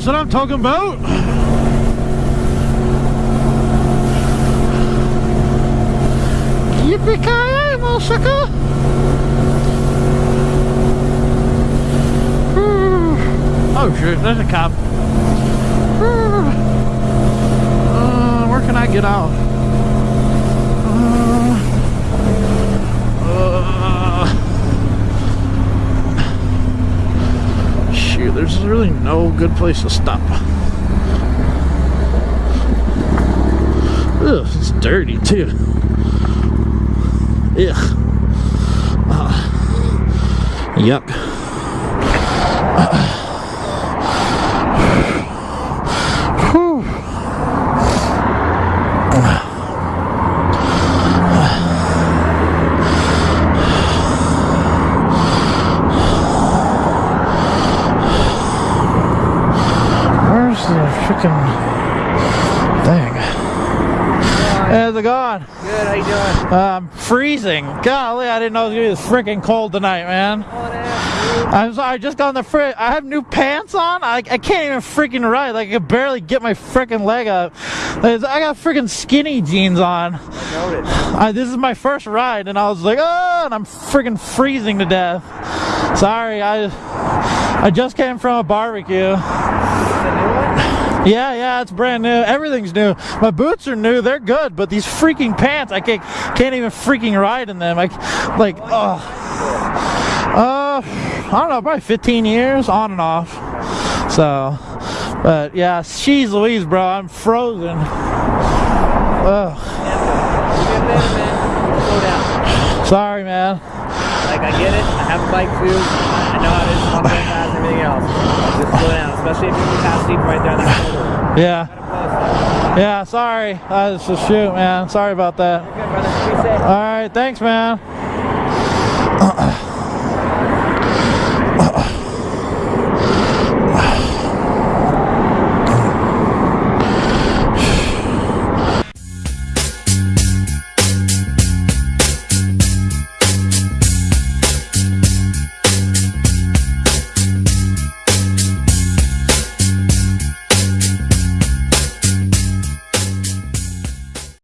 That's what I'm talking about. Yippee-ki-yay, motherfucker! Oh shoot, there's a cop. Uh, where can I get out? Uh, there's really no good place to stop. Ugh, it's dirty too. Ugh. Uh, yuck. Whew. Where's the freaking thing? How's it going? Good, how you doing? I'm freezing. Golly, I didn't know it was gonna be this freaking cold tonight, man. Oh, I'm sorry, I just got on the fridge. I have new pants on. I, I can't even freaking ride. Like, I can barely get my freaking leg up. I got freaking skinny jeans on. I, this is my first ride, and I was like, oh, and I'm freaking freezing to death. Sorry, I I just came from a barbecue. Yeah, yeah, it's brand new. Everything's new. My boots are new. They're good, but these freaking pants, I can't can't even freaking ride in them. I like, oh, uh, I don't know, probably 15 years on and off. So, but yeah, she's Louise, bro. I'm frozen. Ugh. Sorry, man. Like, I get it. I have a bike too. I know how it is. I'm fast everything else. Down, especially if you're in the right there on that shoulder. Yeah. Yeah, sorry. Was just shoot, man. Sorry about that. Good, brother. Be safe. All right, thanks, man.